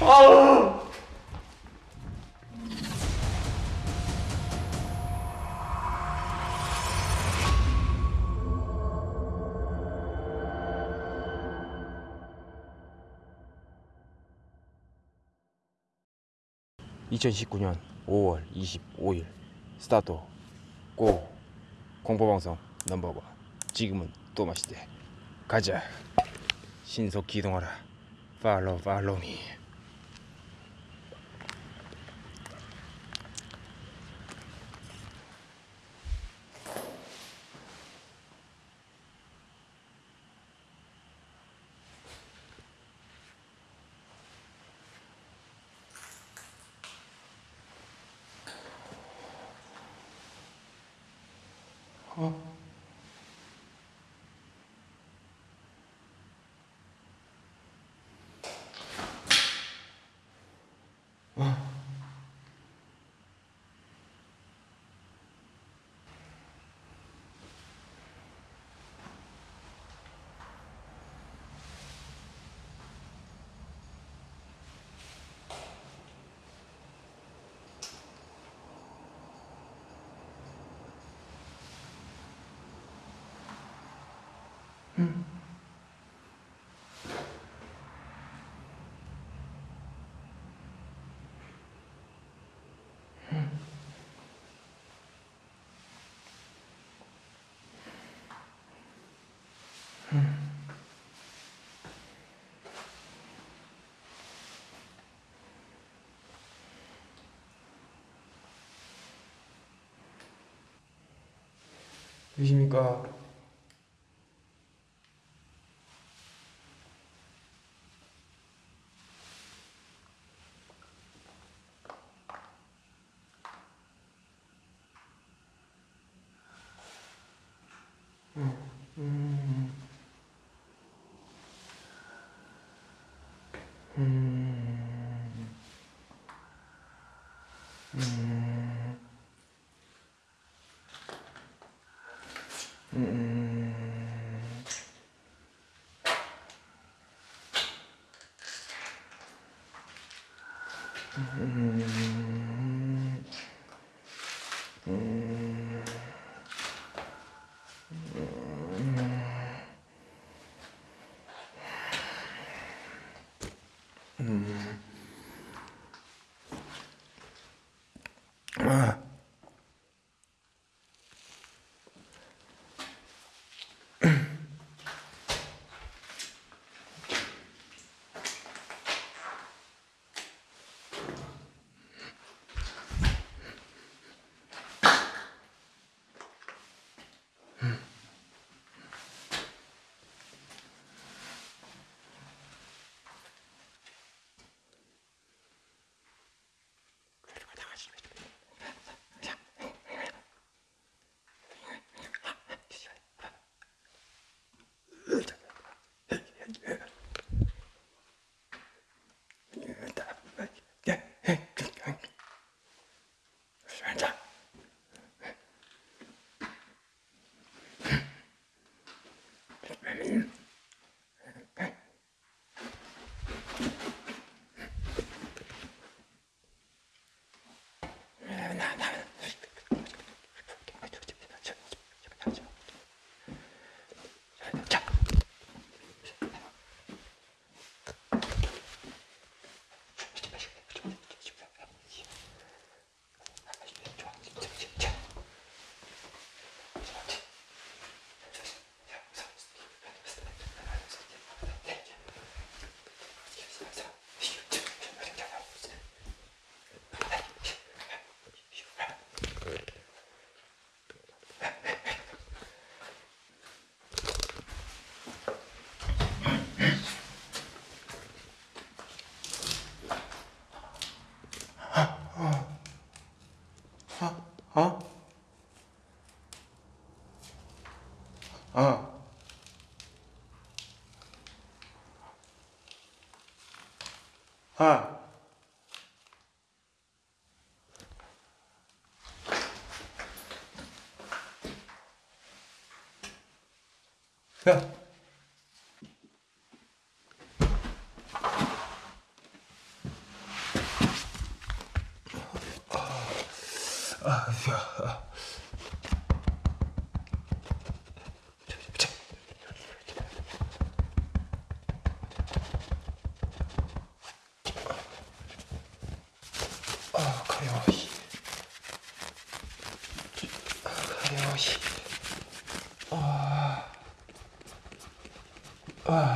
아. (2019년 5월 25일) 스타트. 고. 공포방송 넘버원. 지금은 또 맛있대. 가자. 신속 기동하라. 팔로우 팔로우미 어. 계십니까? 어? 어. 어. 야.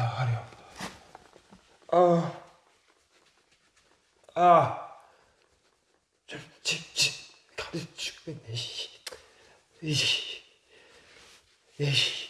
아 가려워. 아, 아, 좀 집집 가려 죽겠네 씨. 이씨, 이씨, 아이.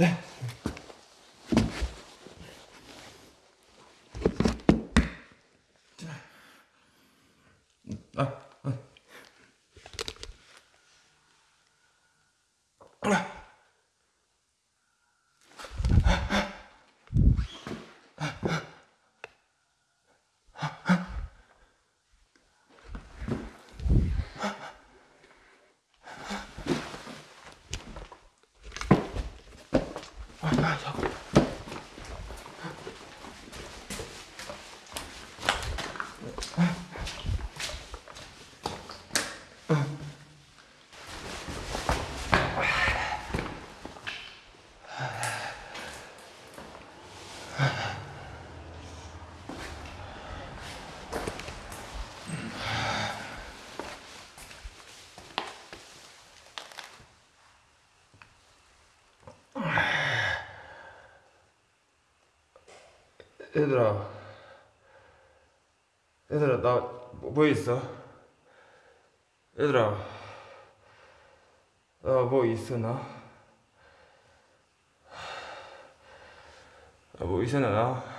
아, 얘들아, 얘들아 나 뭐 있어? 얘들아, 나 뭐 있어 나? 나뭐 있어 나?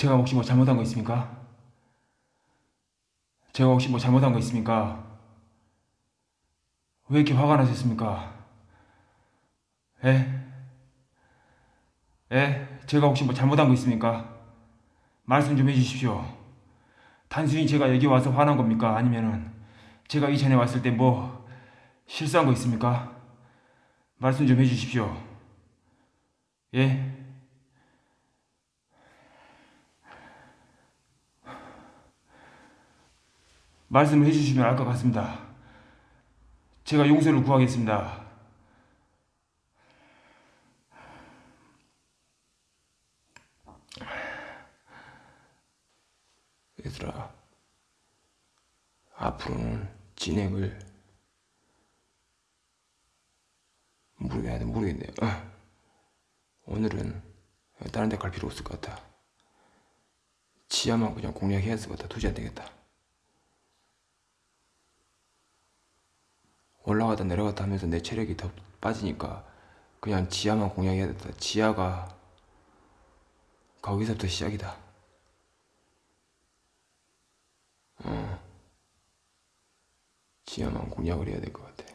제가 혹시 뭐 잘못한 거 있습니까? 제가 혹시 뭐 잘못한 거 있습니까? 왜 이렇게 화가 나셨습니까? 에? 에? 제가 혹시 뭐 잘못한 거 있습니까? 말씀 좀 해주십시오. 단순히 제가 여기 와서 화난 겁니까? 아니면은 제가 이전에 왔을 때 뭐 실수한 거 있습니까? 말씀 좀 해주십시오. 예? 말씀을 해주시면 알 것 같습니다. 제가 용서를 구하겠습니다. 얘들아, 앞으로는 진행을 모르겠네, 모르겠네. 어. 오늘은 다른 데 갈 필요 없을 것 같아. 지하만 그냥 공략해야 될것 같아. 도저히 안 되겠다. 올라가다 내려갔다 하면서 내 체력이 더 빠지니까 그냥 지하만 공략해야 겠다. 지하가 거기서부터 시작이다. 어. 지하만 공략을 해야 될 것 같아.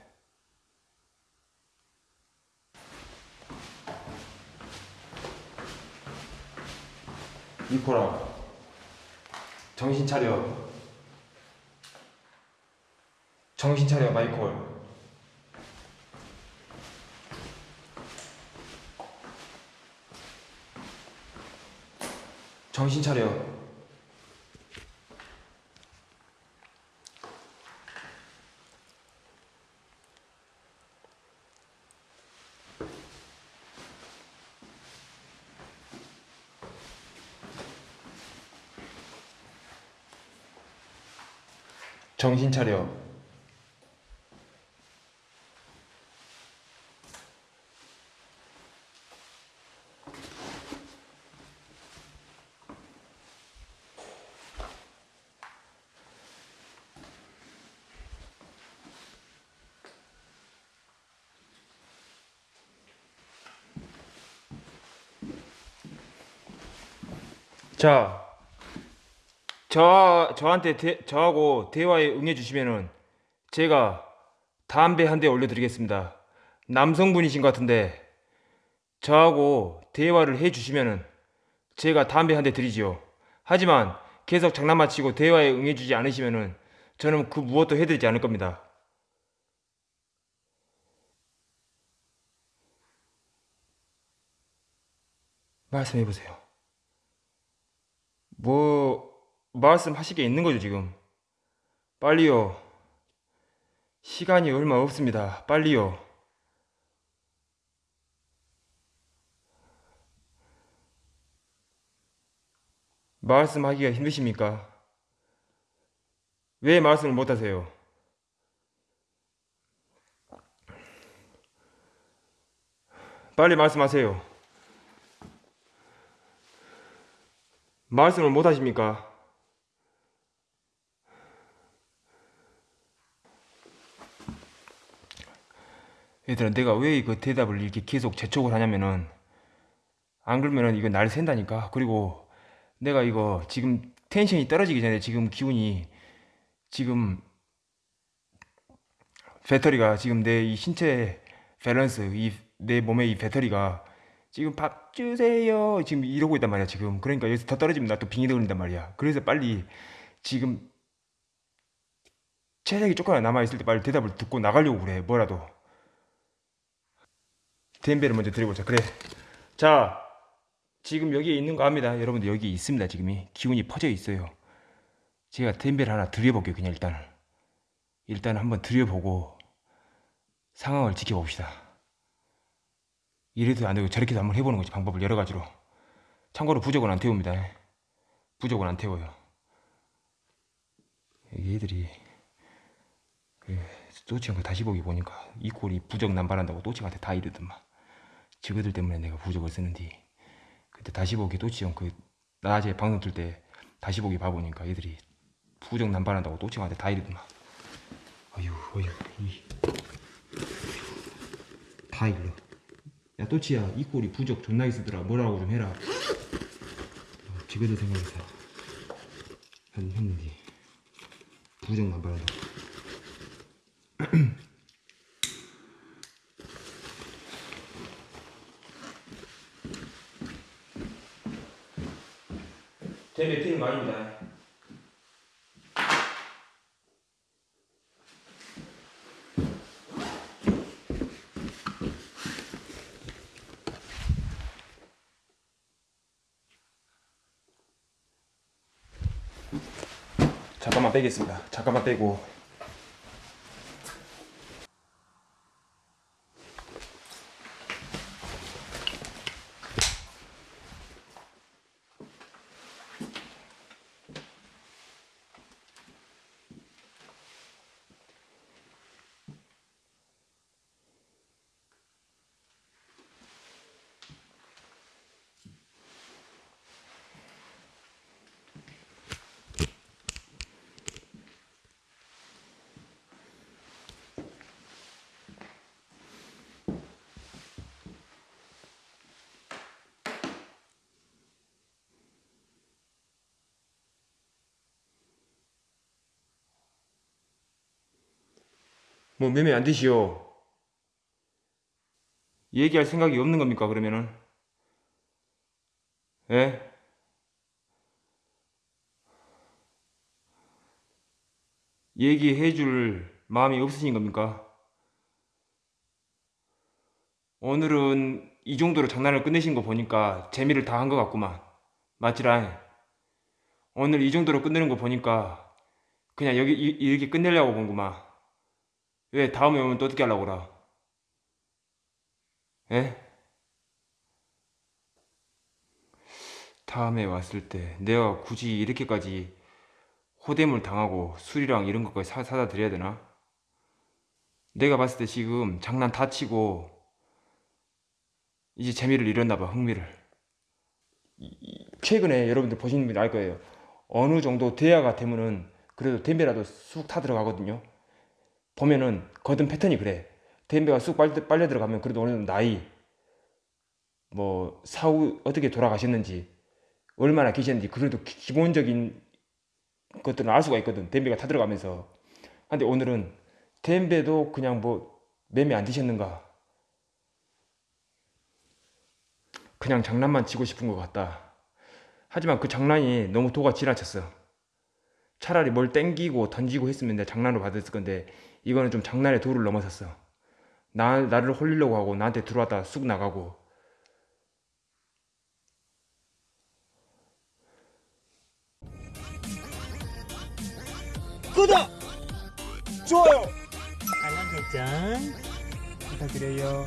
이코라 정신 차려 정신 차려 마이콜 정신 차려. 정신 차려 자, 저 저한테 대, 저하고 대화에 응해 주시면은 제가 담배 한 대 올려드리겠습니다. 남성분이신 것 같은데 저하고 대화를 해 주시면은 제가 담배 한 대 드리지요. 하지만 계속 장난만 치고 대화에 응해 주지 않으시면은 저는 그 무엇도 해드리지 않을 겁니다. 말씀해 보세요. 뭐 말씀하실 게 있는 거죠 지금 빨리요 시간이 얼마 없습니다 빨리요 말씀하기가 힘드십니까? 왜 말씀을 못하세요? 빨리 말씀하세요. 말씀을 못하십니까? 얘들아 내가 왜 그 대답을 이렇게 계속 재촉을 하냐면은 안 그러면은 이거 날 샌다니까 그리고 내가 이거 지금 텐션이 떨어지기 전에 지금 기운이 지금 배터리가 지금 내 이 신체 밸런스 이 내 몸의 이 배터리가 지금 밥 주세요. 지금 이러고 있단 말이야 지금. 그러니까 여기서 더 떨어지면 나 또 빙이 돌린단 말이야. 그래서 빨리 지금 체력이 조금이나 남아있을 때 빨리 대답을 듣고 나가려고 그래 뭐라도. 덴베를 먼저 드려보자. 그래. 자 지금 여기에 있는 거 압니다. 여러분들 여기 있습니다 지금이. 기운이 퍼져 있어요. 제가 덴베를 하나 드려볼게요 그냥 일단. 일단 한번 드려보고 상황을 지켜봅시다 이래도 안 되고 저렇게도 한번 해보는 거지 방법을 여러 가지로. 참고로 부적은 안 태웁니다. 부적은 안 태워요. 얘들이 그 또치한테 다시 보기 보니까 이 꼴이 부적 남발한다고 또치한테 다 이러더만. 저거들 때문에 내가 부적을 쓰는데 그때 다시 보기 또치 형 그 낮에 방송 틀 때 다시 보기 봐보니까 애들이 부정 남발한다고 또치한테 다 이러더만. 어휴 어휴 이. 다 일러 야 또치야. 이 꼴이 부적 존나게 쓰더라. 뭐라고 좀 해라. 어, 집에도 생각해서 한 했는데 부정 남발한다고 제 매트는 거 아닙니다 잠깐만 빼겠습니다. 잠깐만 빼고. 뭐 매매 안 되시오. 얘기할 생각이 없는 겁니까 그러면은? 예? 얘기해 줄 마음이 없으신 겁니까? 오늘은 이 정도로 장난을 끝내신 거 보니까 재미를 다 한 것 같구만. 맞지라? 오늘 이 정도로 끝내는 거 보니까 그냥 여기 이- 이렇게 끝내려고 본구만. 왜 다음에 오면 또 어떻게 하려고 그러? 에? 다음에 왔을 때 내가 굳이 이렇게까지 호되물 당하고 술이랑 이런 것까지 사, 사다 드려야 되나? 내가 봤을 때 지금 장난 다 치고 이제 재미를 잃었나 봐 흥미를 최근에 여러분들 보시는 분들 알 거예요 어느 정도 대화가 되면은 그래도 댐베라도 쑥 타 들어가거든요 보면은 거든 패턴이 그래. 댐베가 쑥 빨려, 빨려 들어가면 그래도 어느 정도 나이, 뭐 사후 어떻게 돌아가셨는지, 얼마나 계셨는지 그래도 기- 기본적인 것들은 알 수가 있거든. 댐베가 타 들어가면서. 근데 오늘은 댐베도 그냥 뭐 매매 안 드셨는가? 그냥 장난만 치고 싶은 것 같다. 하지만 그 장난이 너무 도가 지나쳤어. 차라리 뭘 땡기고 던지고 했으면 내가 장난으로 받았을 건데 이거는 좀 장난의 도를 넘어섰어. 나 나를 홀리려고 하고 나한테 들어왔다 쑥 나가고 구독! 좋아요! 알람 설정 부탁드려요.